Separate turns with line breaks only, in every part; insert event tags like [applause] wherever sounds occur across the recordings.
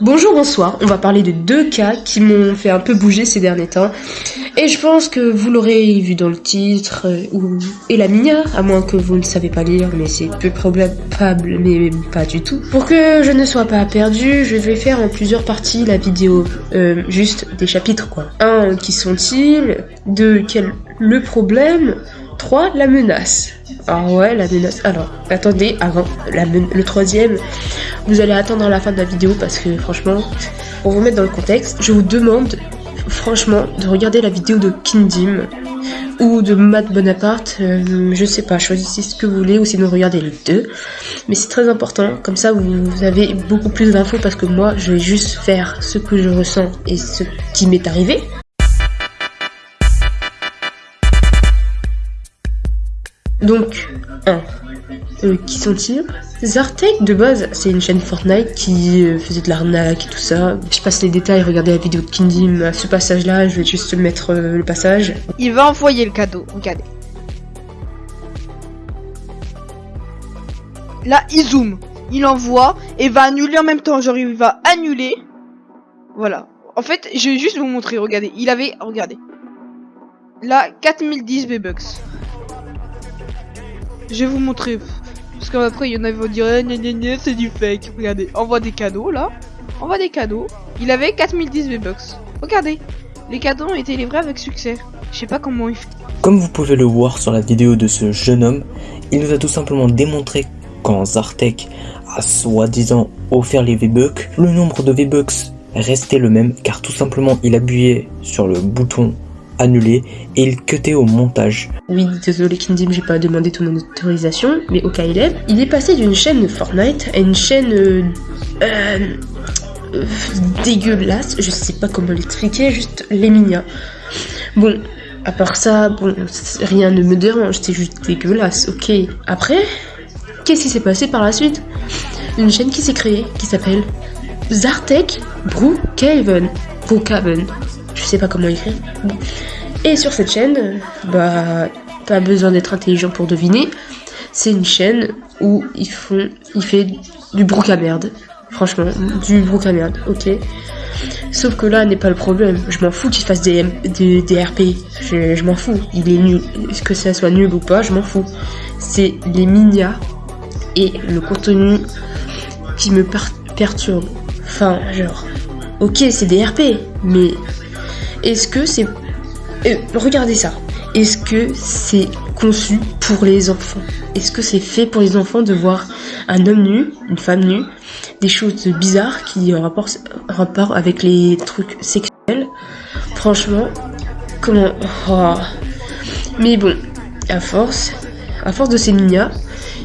Bonjour, bonsoir. On va parler de deux cas qui m'ont fait un peu bouger ces derniers temps. Et je pense que vous l'aurez vu dans le titre, euh, ou et la minia, à moins que vous ne savez pas lire, mais c'est peu probable, mais pas du tout. Pour que je ne sois pas perdu, je vais faire en plusieurs parties la vidéo, euh, juste des chapitres quoi. Un, qui sont-ils? Deux, quel le problème? 3. La menace. Ah ouais, la menace. Alors, attendez, avant la le troisième, vous allez attendre la fin de la vidéo parce que franchement, pour vous mettre dans le contexte, je vous demande franchement de regarder la vidéo de Kindim ou de Matt Bonaparte. Euh, je sais pas, choisissez ce que vous voulez ou sinon regardez les deux. Mais c'est très important, comme ça vous, vous avez beaucoup plus d'infos parce que moi je vais juste faire ce que je ressens et ce qui m'est arrivé. Donc, 1. Euh, qui sont-ils Zartek, de base, c'est une chaîne Fortnite qui euh, faisait de l'arnaque et tout ça. Je passe les détails, regardez la vidéo de Kindim. À ce passage-là, je vais juste mettre euh, le passage.
Il va envoyer le cadeau, regardez. Là, il zoom. Il envoie et va annuler en même temps. Genre, il va annuler. Voilà. En fait, je vais juste vous montrer, regardez. Il avait, regardez. Là, 4010 V-Bucks. Je vais vous montrer. Parce qu'après, il y en a qui vont dire eh, c'est du fake. Regardez, envoie des cadeaux là. Envoie des cadeaux. Il avait 4010 V-Bucks. Regardez. Les cadeaux ont été livrés avec succès. Je sais pas comment il fait.
Comme vous pouvez le voir sur la vidéo de ce jeune homme, il nous a tout simplement démontré quand Zartek a soi-disant offert les V-Bucks, le nombre de V-Bucks restait le même car tout simplement il appuyait sur le bouton annulé et il cutait au montage.
Oui, désolé Kindim, j'ai pas demandé ton autorisation, mais au cas il est, il est passé d'une chaîne Fortnite à une chaîne euh, euh, dégueulasse, je sais pas comment l'expliquer, juste les mignons. Bon, à part ça, bon, rien ne me dérange, c'est juste dégueulasse, ok. Après, qu'est-ce qui s'est passé par la suite? Une chaîne qui s'est créée, qui s'appelle Zartek Brookhaven. Brookhaven. Je sais pas comment écrire. Et sur cette chaîne, bah, pas besoin d'être intelligent pour deviner. C'est une chaîne où ils font, il fait du brouk à merde. Franchement, du brouk à merde, ok. Sauf que là n'est pas le problème. Je m'en fous qu'il fasse des, des, RP. Je, m'en fous. Il est nul. Que ça soit nul ou pas, je m'en fous. C'est les minia et le contenu qui me per perturbe. Enfin, genre, ok, c'est des RP, mais est-ce que c'est... Euh, regardez ça. Est-ce que c'est conçu pour les enfants? Est-ce que c'est fait pour les enfants de voir un homme nu, une femme nue, des choses bizarres qui ont rapport, rapport avec les trucs sexuels? Franchement, comment... Oh. Mais bon, à force, à force de ces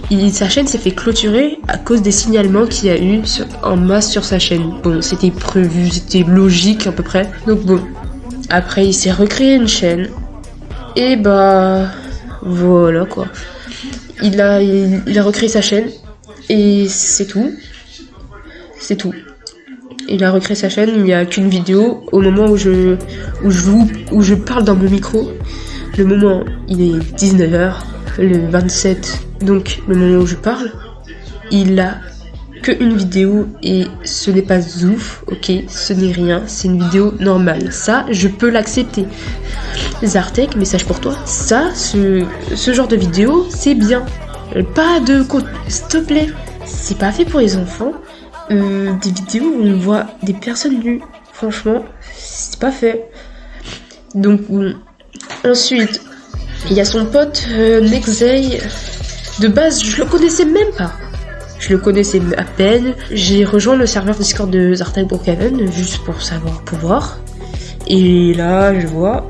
il, sa chaîne s'est fait clôturer à cause des signalements qu'il y a eu en masse sur sa chaîne. Bon, c'était prévu, c'était logique à peu près. Donc bon, après, il s'est recréé une chaîne. Et bah, voilà quoi. Il a, il, a recréé sa chaîne. Et c'est tout. C'est tout. Il a recréé sa chaîne, il n'y a qu'une vidéo. Au moment où je, où, je vous, où je parle dans mon micro, le moment, il est 19h, le 27, donc le moment où je parle, il a que une vidéo et ce n'est pas ouf, ok, ce n'est rien, c'est une vidéo normale. Ça, je peux l'accepter. Zartek, message pour toi. Ça, ce, genre de vidéo, c'est bien. Pas de s'il te plaît. C'est pas fait pour les enfants. Euh, des vidéos où on voit des personnes nues. Franchement, c'est pas fait. Donc. Ensuite, il y a son pote euh. De base, je le connaissais même pas. Je le connaissais à peine. J'ai rejoint le serveur Discord de Zartek Brookhaven juste pour savoir pouvoir. Et là, je vois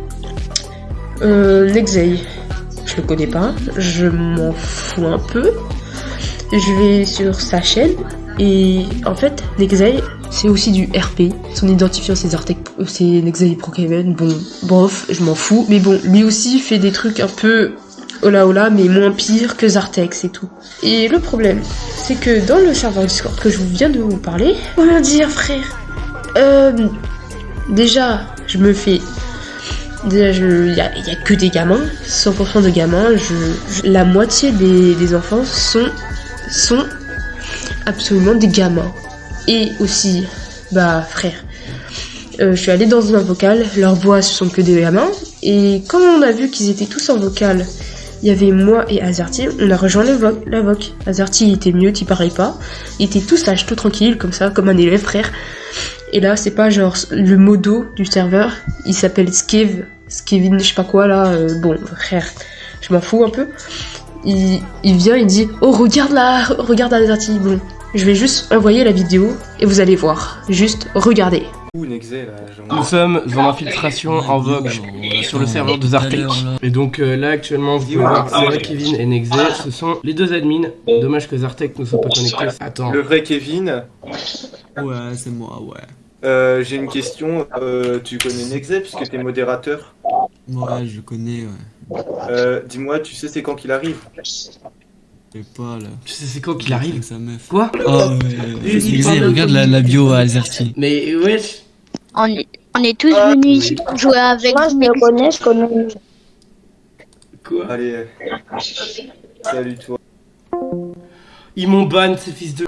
euh, Nexey. Je le connais pas. Je m'en fous un peu. Je vais sur sa chaîne et en fait, Nexey, c'est aussi du RP. Son identifiant, c'est Zartek, c'est Nexey Brookhaven. Bon, bof, je m'en fous. Mais bon, lui aussi fait des trucs un peu Ola Ola, mais moins pire que Zartek, c'est tout. Et le problème, c'est que dans le serveur Discord que je viens de vous parler, comment dire, frère Euh. Déjà, je me fais Déjà, il y a, que des gamins, 100% de gamins. Je, je- la moitié des, des enfants sont, sont absolument des gamins. Et aussi, bah, frère, euh, je suis allée dans un vocal, leurs voix ce sont que des gamins. Et quand on a vu qu'ils étaient tous en vocal, il y avait moi et Azerty, on a rejoint le vo- la voc. Azerty était mieux, il parlait pas. Il était tout sage, tout tranquille, comme ça, comme un élève, frère. Et là, c'est pas genre le modo du serveur, il s'appelle Skev, Skevin, je sais pas quoi là, euh, bon, frère, je m'en fous un peu. Il, il vient, il dit Oh, regarde là, regarde Azerty. Bon, je vais juste envoyer la vidéo et vous allez voir. Juste regardez.
Nous sommes en infiltration en vogue sur le serveur de Zartek. Et donc euh, là actuellement vous pouvez voir c'est vrai Kevin et Nexé, ce sont les deux admins. Dommage que Zartek ne soit pas connecté. Attends.
Le vrai Kevin,
Ouais, c'est moi, ouais.
euh, j'ai une question. Euh, tu connais Nexé puisque t'es modérateur.
Ouais, je connais, ouais.
Euh, Dis-moi, tu sais c'est quand qu'il arrive?
Sais pas, là.
Tu sais c'est quand qu'il arrive
Avec sa meuf.
Quoi
Oh, ouais. Excusez, regarde la, la bio à Azerty.
Mais wesh
On est, on est tous
Ah,
venus ici pour jouer avec
Moi, je me connais, je connais.
Quoi
Allez, euh, salut toi.
Ils m'ont ban ces fils de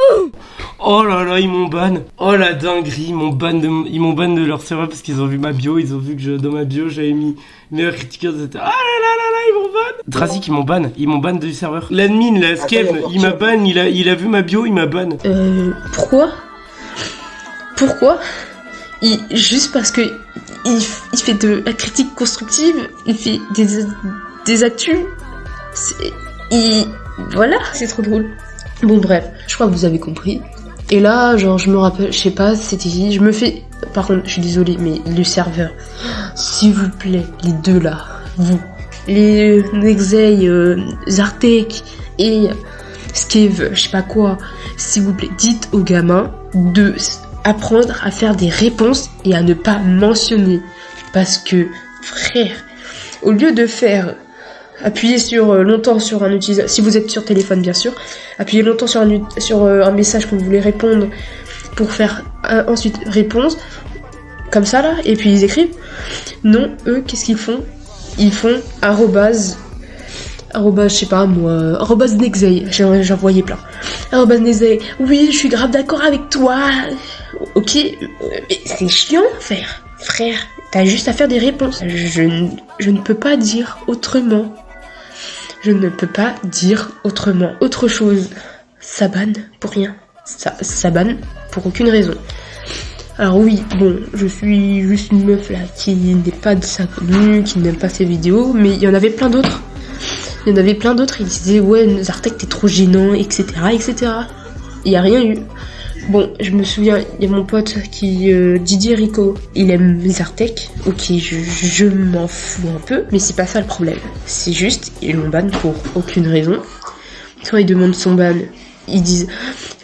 Oh là là ils m'ont ban Oh la dinguerie ils m'ont ban de ils m'ont ban de leur serveur parce qu'ils ont vu ma bio ils ont vu que je, dans ma bio j'avais mis meilleur critiqueur etc. Ah là là là ils m'ont ban. Trazik ils m'ont ban. Ils m'ont ban du serveur. L'admin la Skev il m'a ban il a il a vu ma bio il m'a ban.
Euh, pourquoi? Pourquoi? Il, Juste parce que il, il fait de la critique constructive, il fait des, des actus. C'est- Il, voilà, c'est trop drôle. Bon bref, je crois que vous avez compris. Et là, genre, je me rappelle, je sais pas, c'était, je me fais, par contre, je suis désolée, mais le serveur, s'il vous plaît, les deux là, vous, les Nexei, euh, Zartek et Skev, je sais pas quoi, s'il vous plaît, dites aux gamins de apprendre à faire des réponses et à ne pas mentionner. Parce que, frère, au lieu de faire appuyer sur euh, longtemps sur un utilisateur, si vous êtes sur téléphone bien sûr, appuyez longtemps sur un, euh, message que vous voulez répondre pour faire ensuite réponse, comme ça là, et puis ils écrivent. Non, eux, qu'est-ce qu'ils font? Ils font arrobase arrobase, je sais pas moi, arrobase Nexei, j'en voyais plein. Arrobase Nexei, oui, je suis grave d'accord avec toi. Ok, mais c'est chiant, frère. Frère, t'as juste à faire des réponses. Je, ne- je ne peux pas dire autrement. Je ne peux pas dire autrement. Autre chose, ça banne pour rien. Ça, ça banne pour aucune raison. Alors oui, bon, je suis juste une meuf là qui n'est pas de sa commune, qui n'aime pas ses vidéos, mais il y en avait plein d'autres. Il y en avait plein d'autres, ils disaient ouais, Zartek t'es trop gênant, etc. etc. Il n'y a rien eu. Bon, je me souviens, il y a mon pote qui, euh, Didier Rico, il aime Zartek. Ok, je, m'en fous un peu, mais c'est pas ça le problème. C'est juste, ils l'ont ban pour aucune raison. Quand ils demandent son ban, ils disent,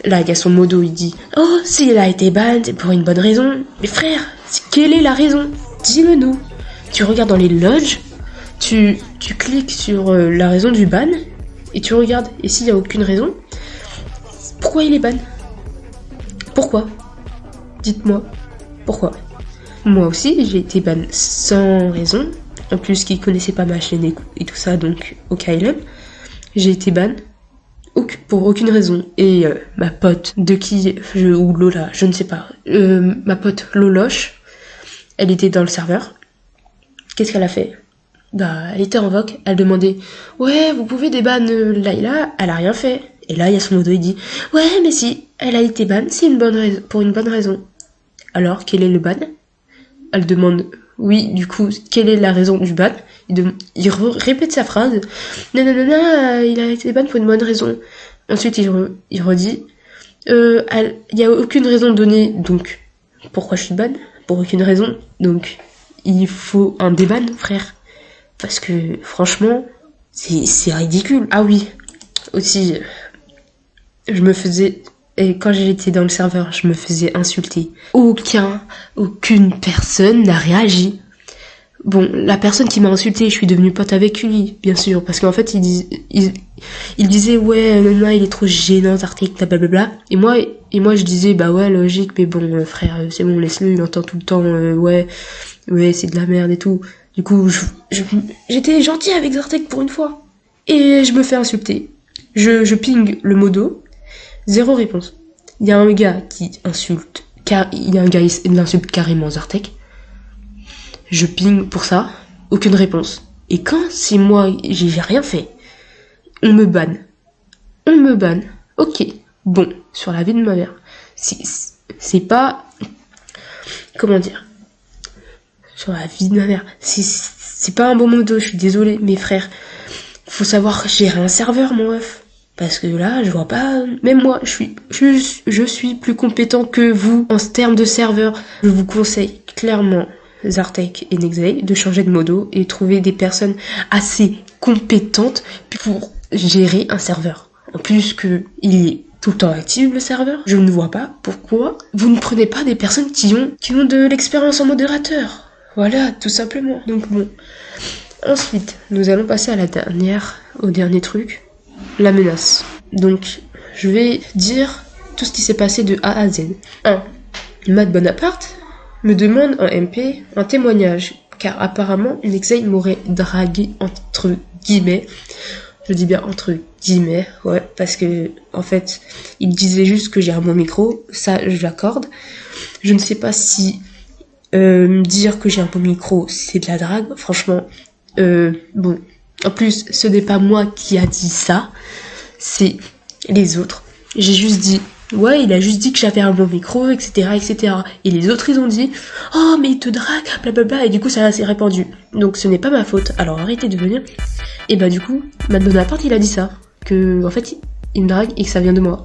là, il a son modo, il dit, oh, s'il a été ban, c'est pour une bonne raison. Mais frère, quelle est la raison? Dis-le nous. Tu regardes dans les lodges, tu, tu cliques sur euh, la raison du ban, et tu regardes, et s'il y a aucune raison, pourquoi il est ban? Pourquoi? Dites-moi, pourquoi? Moi aussi, j'ai été ban sans raison. En plus, qui connaissait pas ma chaîne et, tout ça, donc au KLM. J'ai été ban pour aucune raison. Et euh, ma pote, de qui, je, ou Lola, je ne sais pas, euh, ma pote Loloche, elle était dans le serveur. Qu'est-ce qu'elle a fait? Bah, elle était en voc, elle demandait Ouais, vous pouvez déban euh, Layla Elle a rien fait. Et là, il y a son modo, il dit Ouais, mais si, elle a été ban, c'est une bonne raison, pour une bonne raison. Alors, quel est le ban? Elle demande Oui, du coup, quelle est la raison du ban? Il, répète sa phrase non, euh, il a été ban pour une bonne raison. Ensuite, il, il redit Euh, Il n'y a aucune raison donnée, donc pourquoi je suis ban Pour aucune raison. Donc, il faut un déban, frère. Parce que, franchement, c'est ridicule. Ah oui, aussi, je me faisais... Et quand j'étais dans le serveur, je me faisais insulter. Aucun, aucune personne n'a réagi. Bon, la personne qui m'a insulté, je suis devenue pote avec lui, bien sûr, parce qu'en fait, il, dis- il, disait ouais, Nana, il est trop gênant, Zartek, blablabla. Et moi, et moi, je disais bah ouais, logique, mais bon, euh, frère, euh, c'est bon, laisse-le, il entend tout le temps, euh, ouais, ouais, c'est de la merde et tout. Du coup, je- je- j'étais gentil avec Zartek pour une fois. Et je me fais insulter. Je, je ping le modo. Zéro réponse. Il y a un gars qui insulte. Car, il y a un gars qui insulte carrément Zartek. Je ping pour ça. Aucune réponse. Et quand c'est moi, j'ai rien fait. On me banne. On me banne. Ok. Bon, sur la vie de ma mère. C'est pas. Comment dire Sur la vie de ma mère. C'est pas un bon modo, je suis désolé, mes frères. Faut savoir gérer un serveur, mon ref. Parce que là, je vois pas. Même moi, je suis, je, je suis plus compétent que vous en termes de serveur. Je vous conseille clairement, Zartek et Nexay, de changer de modo et trouver des personnes assez compétentes pour gérer un serveur. En plus que il est tout le temps actif le serveur, je ne vois pas pourquoi vous ne prenez pas des personnes qui ont qui ont de l'expérience en modérateur. Voilà, tout simplement. Donc bon. Ensuite, nous allons passer à la dernière, au dernier truc, la menace. Donc, je vais dire tout ce qui s'est passé de A à Z. 1. Matt Bonaparte me demande en MP un témoignage, car apparemment, Nexay m'aurait dragué entre guillemets. Je dis bien entre guillemets, ouais, parce que en fait, il disait juste que j'ai un bon micro, ça je l'accorde. Je ne sais pas si euh, dire que j'ai un bon micro, c'est de la drague. Franchement, euh, bon. En plus, ce n'est pas moi qui a dit ça, c'est les autres. J'ai juste dit, ouais, il a juste dit que j'avais un bon micro, etc., etc. Et les autres, ils ont dit, oh, mais il te drague, blablabla, et du coup, ça s'est répandu. Donc, ce n'est pas ma faute. Alors, arrêtez de venir. Et bah, du coup, Matt Bonaparte, il a dit ça. Que, en fait, il me drague et que ça vient de moi.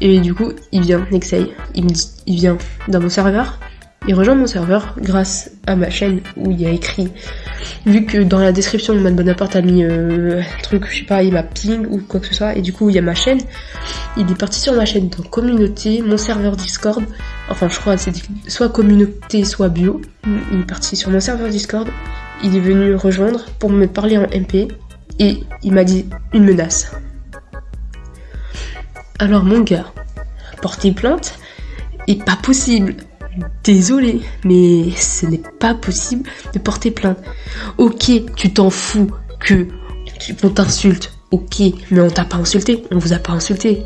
Et du coup, il vient, Nexay. Il me dit, il vient dans mon serveur. Il rejoint mon serveur grâce à ma chaîne où il a écrit, vu que dans la description, Matt Bonaparte a mis euh, un truc, je sais pas, il m'a ping ou quoi que ce soit, et du coup, il y a ma chaîne. Il est parti sur ma chaîne dans communauté, mon serveur Discord. Enfin, je crois, c'est soit communauté, soit bio. Il est parti sur mon serveur Discord. Il est venu rejoindre pour me parler en MP et il m'a dit une menace. Alors, mon gars, porter plainte est pas possible. Désolé, mais ce n'est pas possible de porter plainte. Ok, tu t'en fous que on t'insulte. Ok, mais on t'a pas insulté. On vous a pas insulté.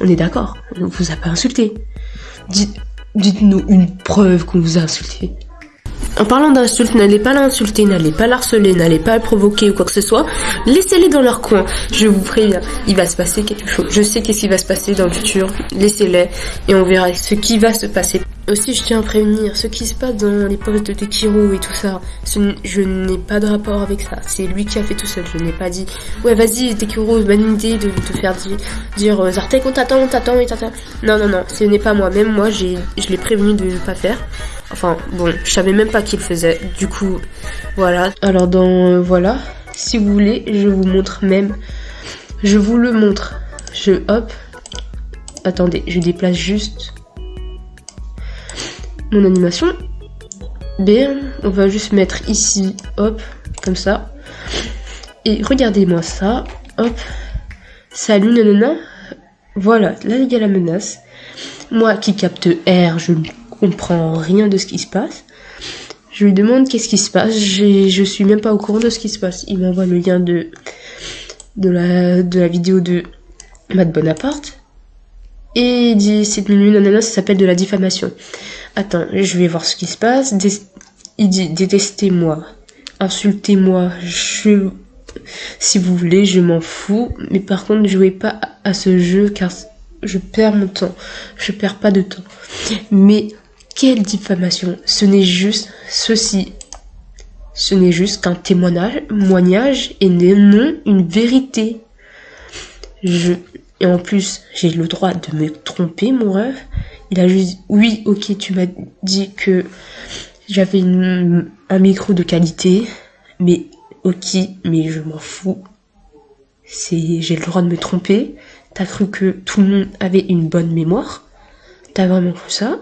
On est d'accord. On vous a pas insulté. Dites, dites-nous une preuve qu'on vous a insulté. En parlant d'insultes, n'allez pas l'insulter, n'allez pas l'harceler, n'allez pas le provoquer ou quoi que ce soit. Laissez-les dans leur coin. Je vous préviens, il va se passer quelque chose. Je sais qu'est-ce qui va se passer dans le futur. Laissez-les et on verra ce qui va se passer. Aussi, je tiens à prévenir, ce qui se passe dans les postes de Tekiro et tout ça, je n'ai pas de rapport avec ça. C'est lui qui a fait tout seul. Je n'ai pas dit, ouais, vas-y, Tekiro, bonne idée de te faire dire, dire euh, Zartek, on t'attend, on t'attend, et t'attend. Non, non, non, ce n'est pas moi. Même moi, j'ai, je l'ai prévenu de ne pas faire. Enfin, bon, je savais même pas qu'il faisait. Du coup, voilà. Alors, dans, euh, voilà. Si vous voulez, je vous montre même. Je vous le montre. Je, hop. Attendez, je déplace juste mon animation. Bien, on va juste mettre ici, hop, comme ça. Et regardez-moi ça, hop. Salut, nanana. Voilà, là il y a la menace. Moi qui capte R, je ne comprends rien de ce qui se passe. Je lui demande qu'est-ce qui se passe. Je suis même pas au courant de ce qui se passe. Il m'envoie le lien de, de, la, de la vidéo de Matt Bonaparte. Et c'est nanana, ça s'appelle de la diffamation. Attends, je vais voir ce qui se passe. Il dit, détestez-moi, insultez-moi, je... Si vous voulez, je m'en fous. Mais par contre, ne jouez pas à ce jeu car je perds mon temps. Je perds pas de temps. Mais quelle diffamation Ce n'est juste ceci. Ce n'est juste qu'un témoignage, témoignage et non une vérité. Je et en plus, j'ai le droit de me tromper, mon rêve. Il a juste dit, oui, ok, tu m'as dit que j'avais un micro de qualité, mais ok, mais je m'en fous. C'est, j'ai le droit de me tromper. T'as cru que tout le monde avait une bonne mémoire? T'as vraiment cru ça?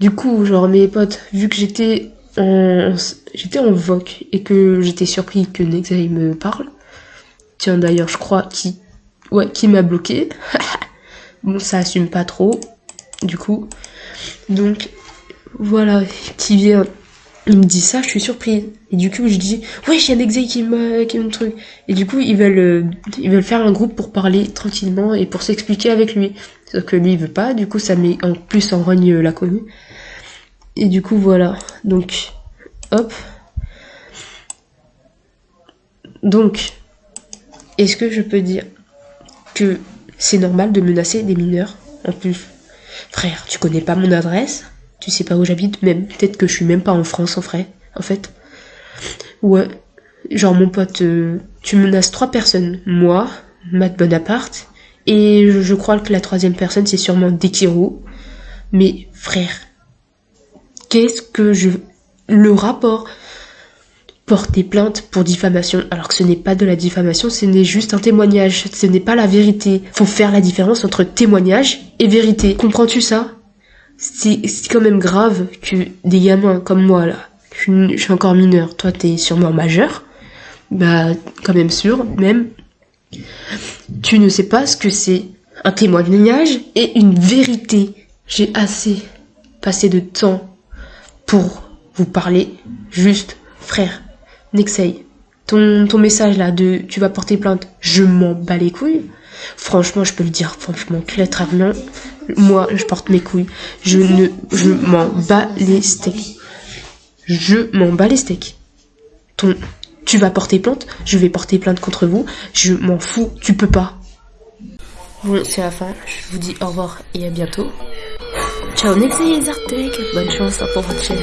Du coup, genre mes potes, vu que j'étais en, j'étais en voc et que j'étais surpris que Nexai me parle. Tiens d'ailleurs, je crois qui, ouais, qui m'a bloqué. [laughs] bon, ça assume pas trop, du coup. Donc voilà, qui vient il me dit ça, je suis surprise. Et du coup, je dis, ouais, j'ai un exe qui me, qui me truc. Et du coup, ils veulent, euh, ils veulent faire un groupe pour parler tranquillement et pour s'expliquer avec lui. Sauf que lui, il veut pas. Du coup, ça met en plus en rogne euh, la connue. Et du coup, voilà. Donc, hop. Donc, est-ce que je peux dire que c'est normal de menacer des mineurs en plus Frère, tu connais pas mon adresse? Tu sais pas où j'habite Même peut-être que je suis même pas en France en vrai, en fait. Ouais. Genre mon pote, euh, tu menaces trois personnes. Moi, Matt Bonaparte, et je, crois que la troisième personne c'est sûrement Dekiru. Mais frère, qu'est-ce que je... Le rapport? Porter plainte pour diffamation, alors que ce n'est pas de la diffamation, ce n'est juste un témoignage, ce n'est pas la vérité. Faut faire la différence entre témoignage et vérité. Comprends-tu ça? C'est quand même grave que des gamins comme moi là, je suis encore mineur, toi t'es sûrement majeur, bah quand même sûr, même, tu ne sais pas ce que c'est un témoignage et une vérité. J'ai assez passé de temps pour vous parler juste, frère. Nexei, ton, ton message là de tu vas porter plainte, je m'en bats les couilles. Franchement, je peux le dire, franchement, clairement, moi, je porte mes couilles. Je ne, je m'en bats les steaks. Je m'en bats les steaks. Ton, tu vas porter plainte, je vais porter plainte contre vous. Je m'en fous, tu peux pas. Bon, c'est la fin. Je vous dis au revoir et à bientôt. Ciao Nexei Zartek. Bonne chance pour votre chaîne.